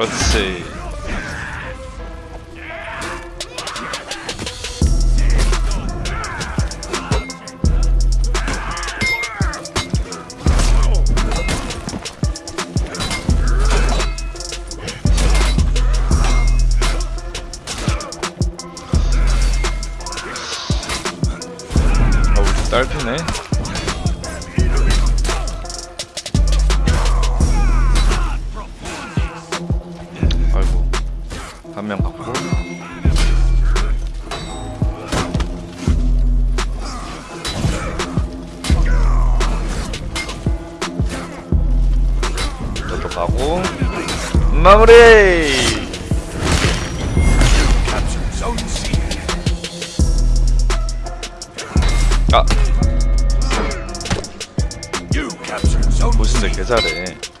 Let's see. 가고 마무리. 아. 보신데 개 잘해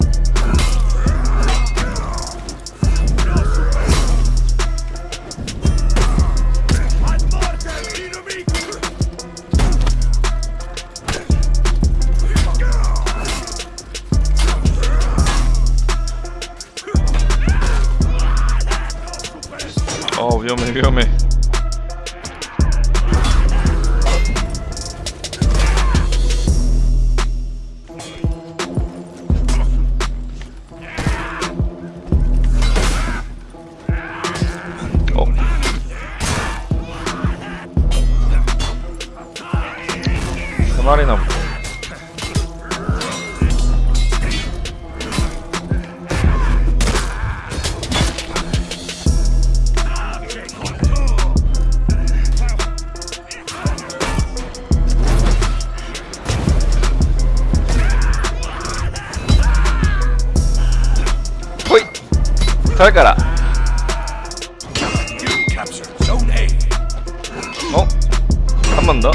어 위험해 위험해 잘 가라 어? 한 번 더?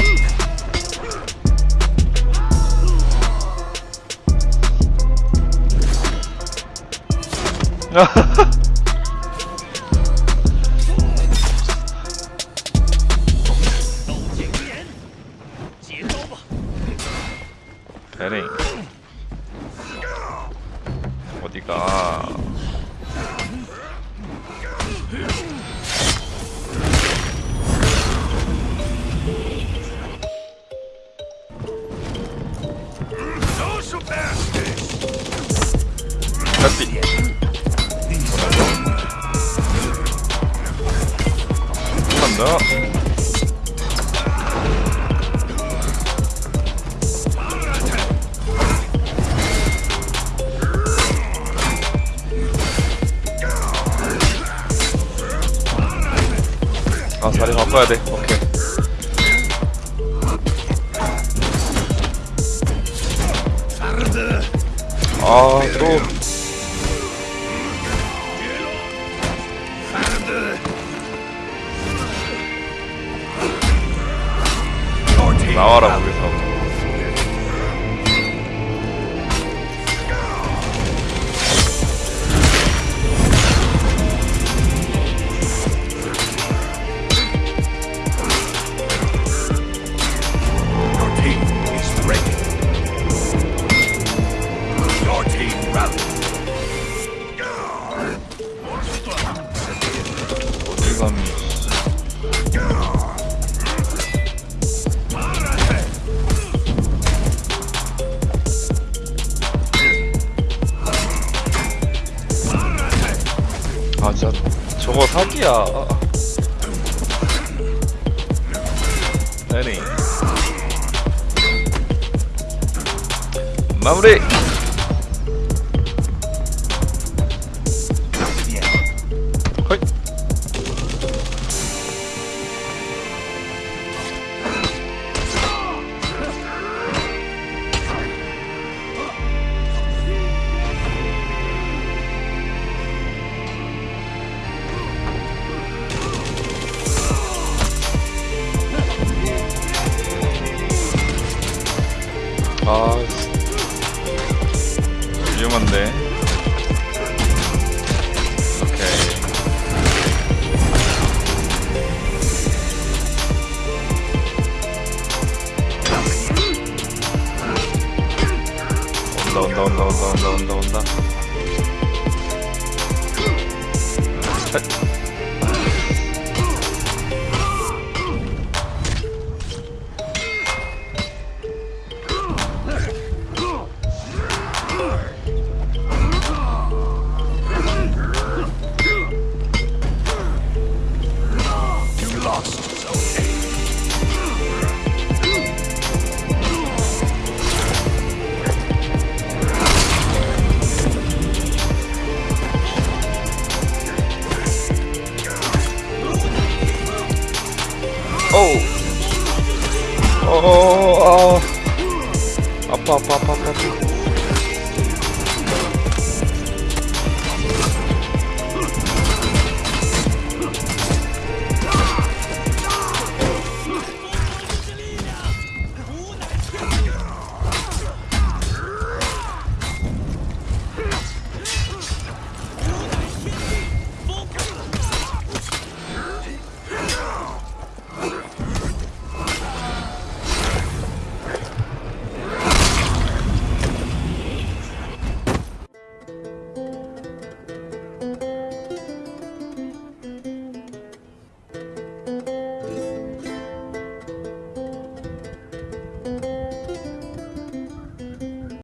한번 더 아, 자리 바꿔야 돼. 오케이. 아, 또. 나와라, 거기서. 아, 진짜. 저거 사기야. 아. 베링. 마무리. But 어, 어, 어, 아. 아파, 아파, 아파, 아파. 아파.